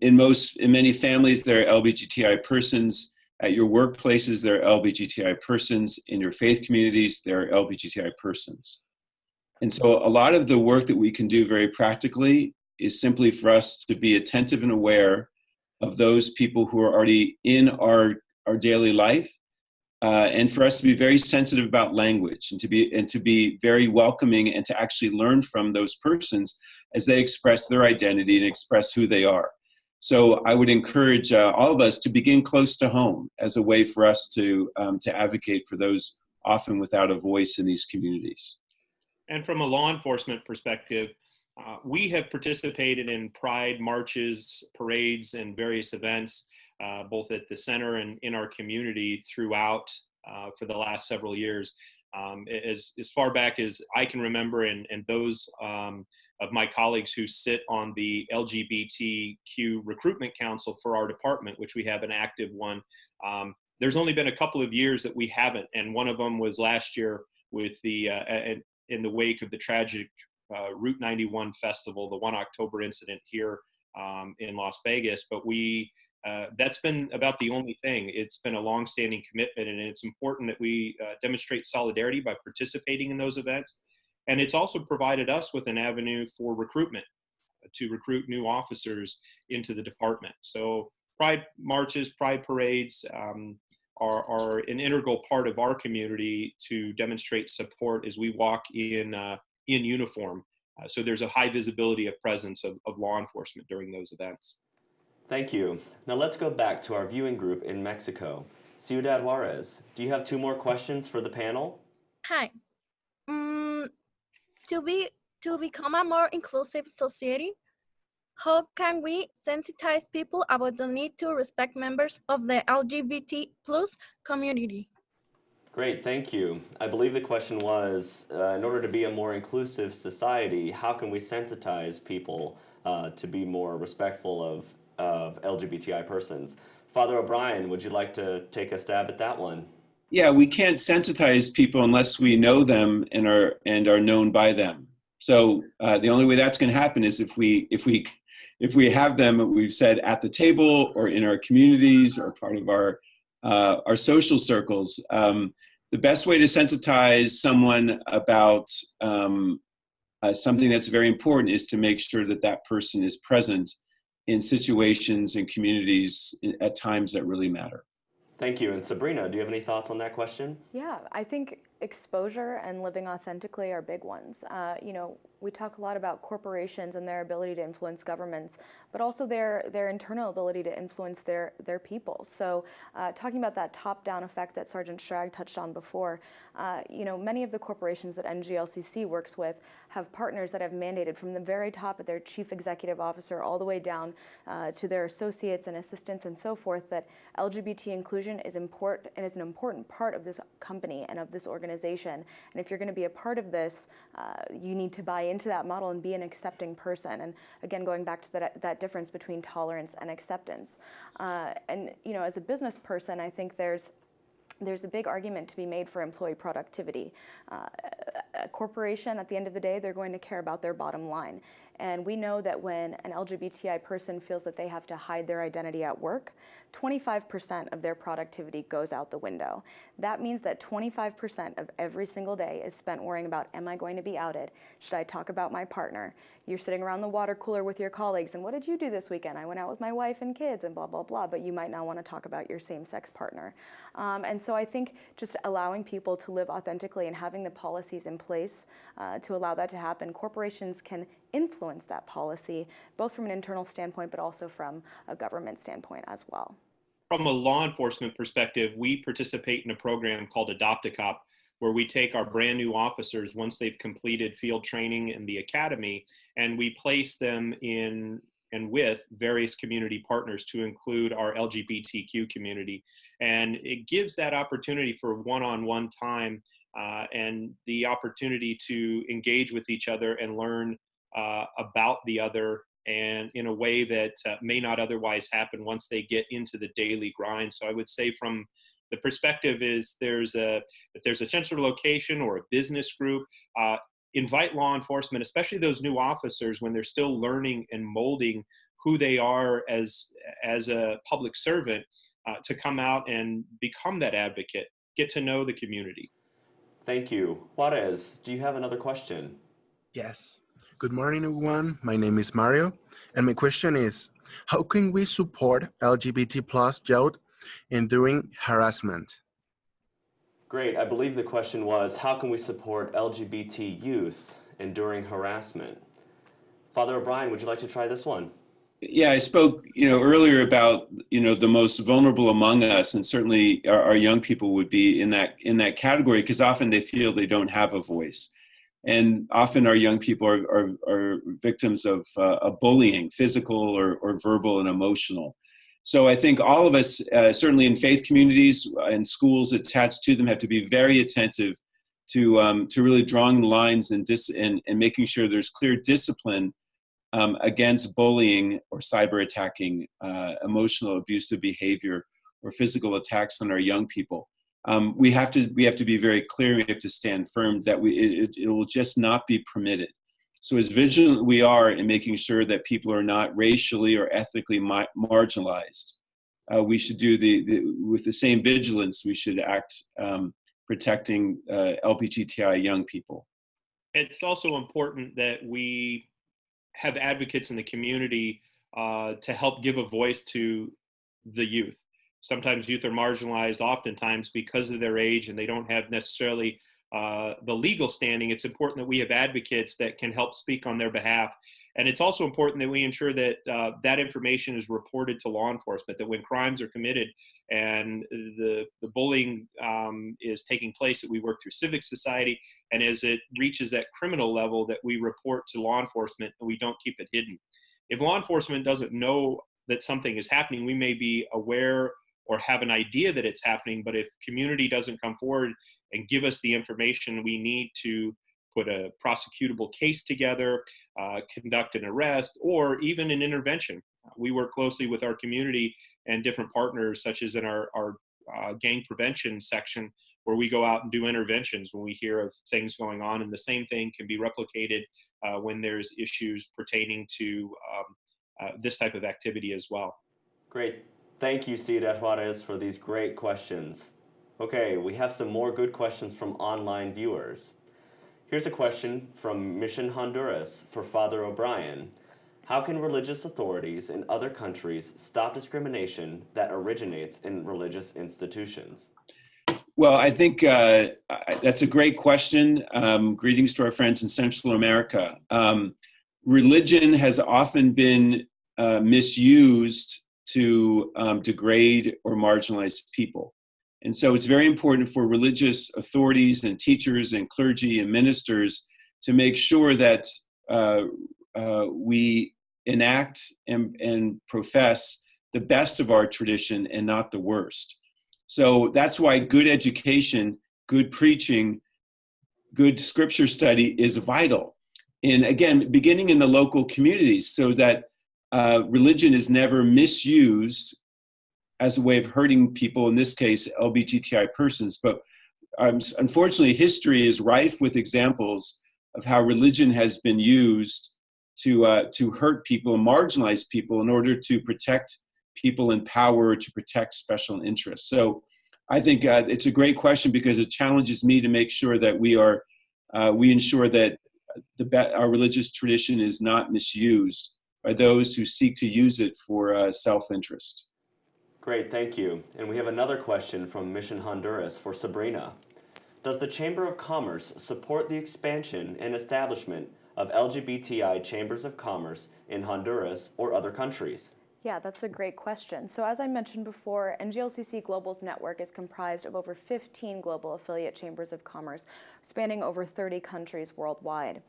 in most in many families there are lbgti persons. At your workplaces there are lbgti persons. In your faith communities there are lbgti persons. And so a lot of the work that we can do very practically is simply for us to be attentive and aware of those people who are already in our our daily life uh, and for us to be very sensitive about language and to be and to be very welcoming and to actually learn from those persons as they express their identity and express who they are. So I would encourage uh, all of us to begin close to home as a way for us to, um, to advocate for those often without a voice in these communities. And from a law enforcement perspective, uh, we have participated in pride marches, parades, and various events, uh, both at the center and in our community throughout uh, for the last several years. Um, as, as far back as I can remember, and, and those um, of my colleagues who sit on the LGBTQ recruitment council for our department, which we have an active one. Um, there's only been a couple of years that we haven't, and one of them was last year with the uh, in the wake of the tragic uh, Route 91 festival, the one October incident here um, in Las Vegas. But we uh, that's been about the only thing. It's been a long-standing commitment, and it's important that we uh, demonstrate solidarity by participating in those events. And it's also provided us with an avenue for recruitment to recruit new officers into the department. So pride marches, pride parades um, are, are, an integral part of our community to demonstrate support as we walk in, uh, in uniform. Uh, so there's a high visibility of presence of, of law enforcement during those events. Thank you. Now let's go back to our viewing group in Mexico. Ciudad Juarez, do you have two more questions for the panel? Hi. Um, to be to become a more inclusive society, how can we sensitize people about the need to respect members of the LGBT plus community? Great, thank you. I believe the question was, uh, in order to be a more inclusive society, how can we sensitize people uh, to be more respectful of of LGBTI persons. Father O'Brien, would you like to take a stab at that one? Yeah, we can't sensitize people unless we know them and are and are known by them. So uh, the only way that's going to happen is if we if we if we have them, we've said at the table or in our communities or part of our uh, our social circles. Um, the best way to sensitize someone about um, uh, something that's very important is to make sure that that person is present in situations and communities at times that really matter. Thank you. And Sabrina, do you have any thoughts on that question? Yeah, I think exposure and living authentically are big ones. Uh, you know, we talk a lot about corporations and their ability to influence governments, but also their their internal ability to influence their their people. So, uh, talking about that top-down effect that Sergeant Schrag touched on before, uh, you know, many of the corporations that NGLCC works with have partners that have mandated from the very top of their chief executive officer all the way down uh, to their associates and assistants and so forth that LGBT inclusion is important and is an important part of this company and of this organization. And if you're going to be a part of this, uh, you need to buy into that model and be an accepting person. And again, going back to that, that difference between tolerance and acceptance. Uh, and, you know, as a business person, I think there's there's a big argument to be made for employee productivity. Uh, a corporation, at the end of the day, they're going to care about their bottom line. And we know that when an LGBTI person feels that they have to hide their identity at work, 25% of their productivity goes out the window. That means that 25% of every single day is spent worrying about, am I going to be outed? Should I talk about my partner? You're sitting around the water cooler with your colleagues, and what did you do this weekend? I went out with my wife and kids, and blah, blah, blah, but you might not want to talk about your same sex partner. Um, and so I think just allowing people to live authentically and having the policies in place uh, to allow that to happen, corporations can influence that policy, both from an internal standpoint, but also from a government standpoint as well. From a law enforcement perspective, we participate in a program called Adopt a Cop, where we take our brand new officers once they've completed field training in the academy and we place them in and with various community partners to include our LGBTQ community. And it gives that opportunity for one-on-one time uh, and the opportunity to engage with each other and learn uh, about the other and in a way that uh, may not otherwise happen once they get into the daily grind. So I would say from the perspective is there's a if there's a central location or a business group, uh, invite law enforcement, especially those new officers when they're still learning and molding who they are as as a public servant, uh, to come out and become that advocate, get to know the community. Thank you, Juarez. Do you have another question? Yes. Good morning, everyone. My name is Mario, and my question is, how can we support LGBT plus youth enduring harassment? Great. I believe the question was, how can we support LGBT youth enduring harassment? Father O'Brien, would you like to try this one? Yeah, I spoke, you know, earlier about, you know, the most vulnerable among us, and certainly our, our young people would be in that in that category because often they feel they don't have a voice, and often our young people are are, are victims of, uh, of bullying, physical or, or verbal and emotional. So I think all of us, uh, certainly in faith communities and schools attached to them, have to be very attentive to um, to really drawing lines and, dis- and and making sure there's clear discipline um, against bullying or cyber attacking, uh, emotional abusive behavior, or physical attacks on our young people. Um, we have to we have to be very clear. We have to stand firm that we it, it will just not be permitted. So as vigilant we are in making sure that people are not racially or ethnically ma- marginalized, uh, we should do the, the, with the same vigilance. We should act um, protecting uh, LGBTI young people. It's also important that we have advocates in the community uh, to help give a voice to the youth. Sometimes youth are marginalized, oftentimes because of their age, and they don't have necessarily uh, the legal standing. It's important that we have advocates that can help speak on their behalf. And it's also important that we ensure that uh, that information is reported to law enforcement, that when crimes are committed and the, the bullying um, is taking place, that we work through civic society. And as it reaches that criminal level, that we report to law enforcement and we don't keep it hidden. If law enforcement doesn't know that something is happening, we may be aware or have an idea that it's happening, but if community doesn't come forward and give us the information we need to put a prosecutable case together, uh, conduct an arrest, or even an intervention. We work closely with our community and different partners, such as in our, our uh, gang prevention section, where we go out and do interventions when we hear of things going on. And the same thing can be replicated uh, when there's issues pertaining to um, uh, this type of activity as well. Great. Thank you, Ciudad Juarez, for these great questions. Okay, we have some more good questions from online viewers. Here's a question from Mission Honduras for Father O'Brien. How can religious authorities in other countries stop discrimination that originates in religious institutions? Well, I think uh, that's a great question. Um, greetings to our friends in Central America. Um, religion has often been uh, misused to um, degrade or marginalize people. And so it's very important for religious authorities and teachers and clergy and ministers to make sure that uh, uh, we enact and, and profess the best of our tradition and not the worst. So that's why good education, good preaching, good scripture study is vital. And again, beginning in the local communities so that uh, religion is never misused as a way of hurting people, in this case, LGBTI persons. But um, unfortunately, history is rife with examples of how religion has been used to, uh, to hurt people and marginalize people in order to protect people in power, to protect special interests. So I think uh, it's a great question because it challenges me to make sure that we are, uh, we ensure that the, our religious tradition is not misused by those who seek to use it for uh, self-interest. Great, thank you. And we have another question from Mission Honduras for Sabrina. Does the Chamber of Commerce support the expansion and establishment of LGBTI chambers of commerce in Honduras or other countries? Yeah, that's a great question. So as I mentioned before, NGLCC Global's network is comprised of over 15 global affiliate chambers of commerce spanning over 30 countries worldwide.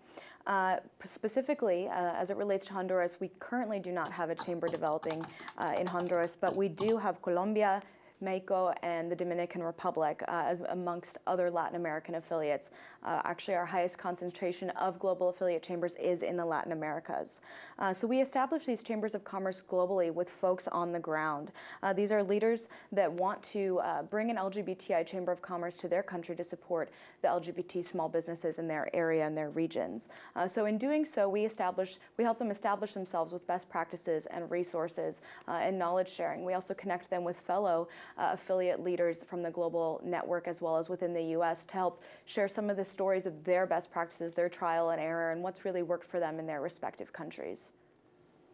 Uh, specifically, uh, as it relates to Honduras, we currently do not have a chamber developing uh, in Honduras, but we do have Colombia, Mexico, and the Dominican Republic, uh, as amongst other Latin American affiliates. Uh, actually, our highest concentration of global affiliate chambers is in the Latin Americas. Uh, so we establish these chambers of commerce globally with folks on the ground. Uh, these are leaders that want to uh, bring an LGBTI chamber of commerce to their country to support the LGBT small businesses in their area and their regions. Uh, so in doing so, we establish, we help them establish themselves with best practices and resources and knowledge sharing. We also connect them with fellow Uh, affiliate leaders from the global network as well as within the US to help share some of the stories of their best practices, their trial and error, and what's really worked for them in their respective countries.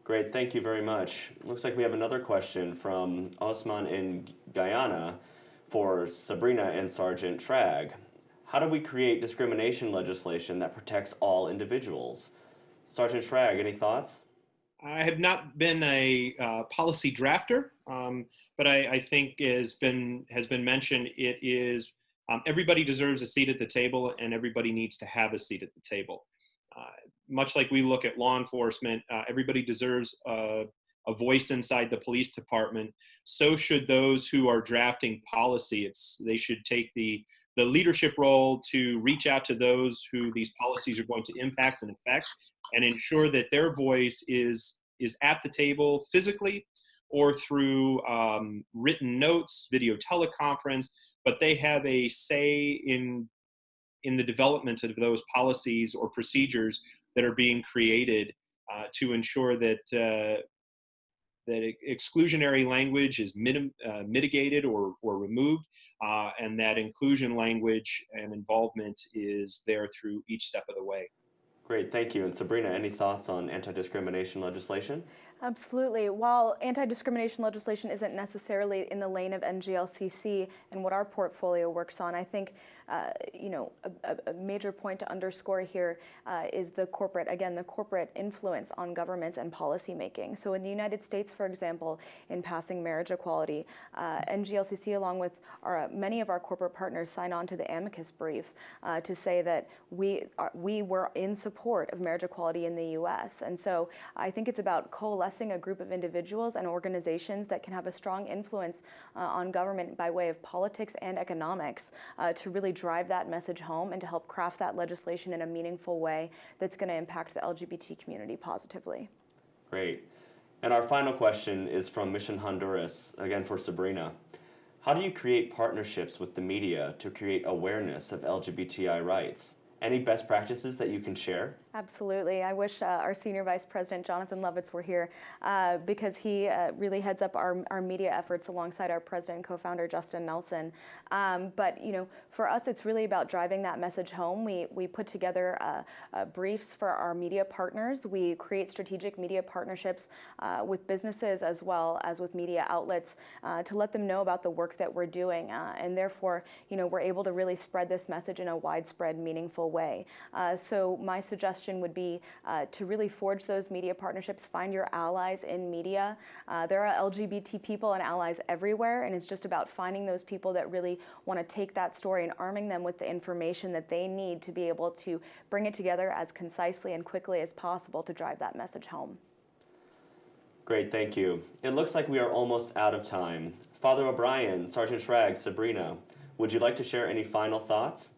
Great, thank you very much. Looks like we have another question from Osman in Guyana for Sabrina and Sergeant Schrag. How do we create discrimination legislation that protects all individuals? Sergeant Schrag, any thoughts? I have not been a uh, policy drafter, um, but I, I, think has been has been mentioned. It is um, everybody deserves a seat at the table, and everybody needs to have a seat at the table. Uh, much like we look at law enforcement, uh, everybody deserves a, a, voice inside the police department. So should those who are drafting policy. It's they should take the the leadership role to reach out to those who these policies are going to impact and affect, and ensure that their voice is is at the table physically or through um, written notes, video teleconference, but they have a say in in the development of those policies or procedures that are being created uh, to ensure that uh, that exclusionary language is minim, uh, mitigated or, or removed, uh, and that inclusion language and involvement is there through each step of the way. Great, thank you. And Sabrina, any thoughts on anti-discrimination legislation? Absolutely. While anti-discrimination legislation isn't necessarily in the lane of NGLCC and what our portfolio works on, I think uh, you know, a, a, major point to underscore here uh, is the corporate, again, the corporate influence on governments and policymaking. So in the United States, for example, in passing marriage equality, uh, NGLCC, along with our, many of our corporate partners, signed on to the amicus brief uh, to say that we, are, we were in support of marriage equality in the U.S. And so I think it's about coalescing a group of individuals and organizations that can have a strong influence uh, on government by way of politics and economics to really drive that message home and to help craft that legislation in a meaningful way that's going to impact the LGBT community positively. Great. And our final question is from Mission Honduras, again for Sabrina. How do you create partnerships with the media to create awareness of LGBTI rights? Any best practices that you can share? Absolutely. I wish uh, our Senior Vice President, Jonathan Lovitz, were here uh, because he uh, really heads up our, our media efforts alongside our president and co-founder, Justin Nelson. Um, but, you know, for us, it's really about driving that message home. We, we put together uh, uh, briefs for our media partners. We create strategic media partnerships uh, with businesses as well as with media outlets to let them know about the work that we're doing. and therefore, you know, we're able to really spread this message in a widespread, meaningful way. so my suggestion would be uh, to really forge those media partnerships, find your allies in media. Uh, there are LGBT people and allies everywhere, and it's just about finding those people that really want to take that story and arming them with the information that they need to be able to bring it together as concisely and quickly as possible to drive that message home. Great, thank you. It looks like we are almost out of time. Father O'Brien, Sergeant Schrag, Sabrina, would you like to share any final thoughts?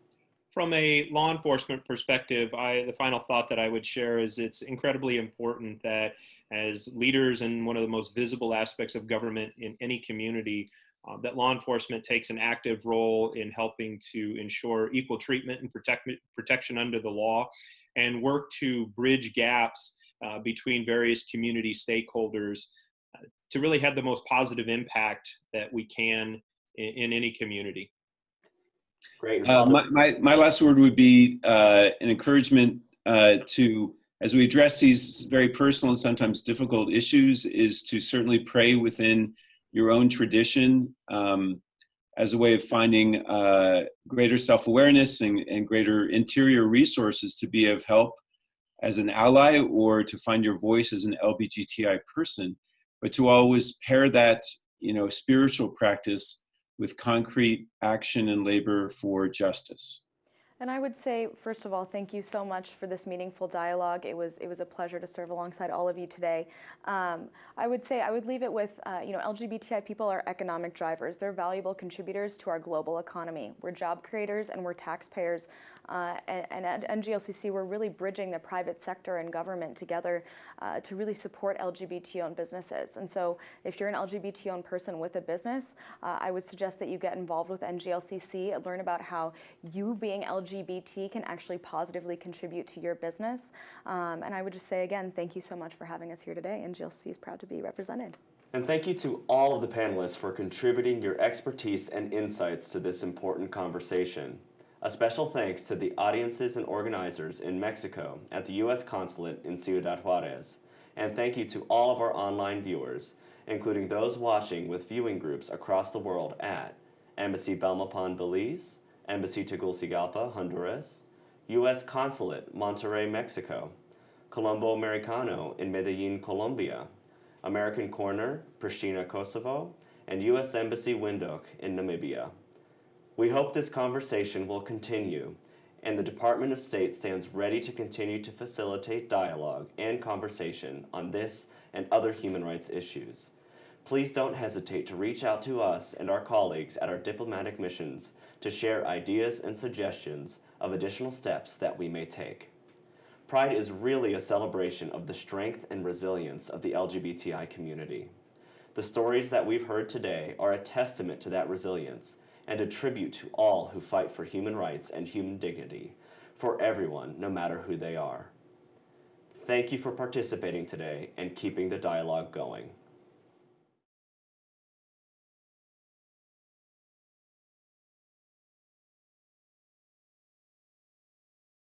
From a law enforcement perspective, I, the final thought that I would share is it's incredibly important that as leaders in one of the most visible aspects of government in any community, uh, that law enforcement takes an active role in helping to ensure equal treatment and protect, protection under the law and work to bridge gaps uh, between various community stakeholders uh, to really have the most positive impact that we can in, in any community. Great. Uh, my, my, my, last word would be uh, an encouragement uh, to, as we address these very personal and sometimes difficult issues, is to certainly pray within your own tradition um, as a way of finding uh, greater self-awareness and, and greater interior resources to be of help as an ally or to find your voice as an LBGTI person, but to always pair that, you know, spiritual practice with concrete action and labor for justice. And I would say, first of all, thank you so much for this meaningful dialogue. It was it was a pleasure to serve alongside all of you today. Um, I would say I would leave it with, uh, you know, LGBTI people are economic drivers. They're valuable contributors to our global economy. We're job creators and we're taxpayers uh, and, at NGLCC, we're really bridging the private sector and government together uh, to really support LGBT-owned businesses. And so if you're an LGBT-owned person with a business, uh, I would suggest that you get involved with NGLCC and learn about how you being LGBT can actually positively contribute to your business. Um, and I would just say again, thank you so much for having us here today. NGLCC is proud to be represented. And thank you to all of the panelists for contributing your expertise and insights to this important conversation. A special thanks to the audiences and organizers in Mexico at the U.S. Consulate in Ciudad Juarez. And thank you to all of our online viewers, including those watching with viewing groups across the world at Embassy Belmopan, Belize, Embassy Tegucigalpa, Honduras, U.S. Consulate, Monterrey, Mexico, Colombo Americano in Medellin, Colombia, American Corner, Pristina, Kosovo, and U.S. Embassy Windhoek in Namibia. We hope this conversation will continue, and the Department of State stands ready to continue to facilitate dialogue and conversation on this and other human rights issues. Please don't hesitate to reach out to us and our colleagues at our diplomatic missions to share ideas and suggestions of additional steps that we may take. Pride is really a celebration of the strength and resilience of the LGBTI community. The stories that we've heard today are a testament to that resilience and a tribute to all who fight for human rights and human dignity for everyone, no matter who they are. Thank you for participating today and keeping the dialogue going.